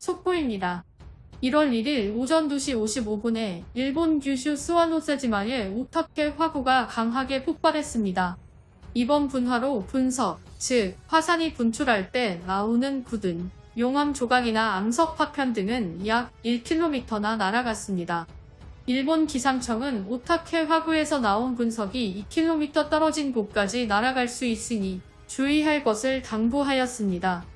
속보입니다. 1월 1일 오전 2시 55분에 일본 규슈 스와노세지마의 우타케 화구가 강하게 폭발했습니다. 이번 분화로 분석, 즉 화산이 분출할 때 나오는 굳은 용암 조각이나 암석 파편 등은 약 1km나 날아갔습니다. 일본 기상청은 오타케 화구에서 나온 분석이 2km 떨어진 곳까지 날아갈 수 있으니 주의할 것을 당부하였습니다.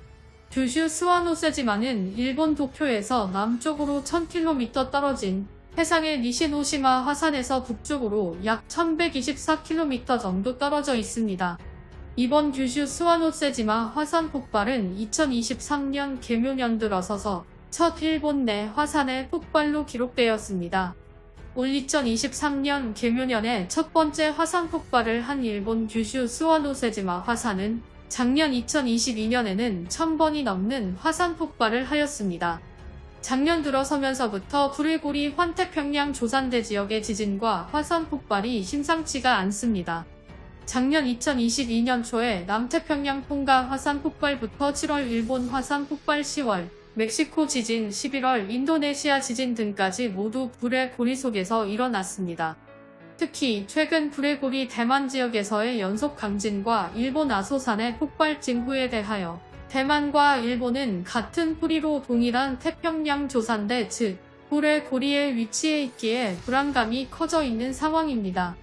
규슈 스와노세지마는 일본 도쿄에서 남쪽으로 1000km 떨어진 해상의 니시노시마 화산에서 북쪽으로 약 1124km 정도 떨어져 있습니다. 이번 규슈 스와노세지마 화산 폭발은 2023년 개묘년 들어서서 첫 일본 내 화산의 폭발로 기록되었습니다. 올 2023년 개묘년에 첫 번째 화산 폭발을 한 일본 규슈 스와노세지마 화산은 작년 2022년에는 1000번이 넘는 화산 폭발을 하였습니다. 작년 들어서면서부터 브레고리 환태평양 조산대 지역의 지진과 화산 폭발이 심상치가 않습니다. 작년 2022년 초에 남태평양 통가 화산 폭발부터 7월 일본 화산 폭발 10월 멕시코 지진 11월 인도네시아 지진 등까지 모두 불의 고리 속에서 일어났습니다. 특히 최근 브레고리 대만 지역에서의 연속 강진과 일본 아소산의 폭발 징후에 대하여 대만과 일본은 같은 뿌리로 동일한 태평양 조산대 즉 불의 고리에 위치해 있기에 불안감이 커져 있는 상황입니다.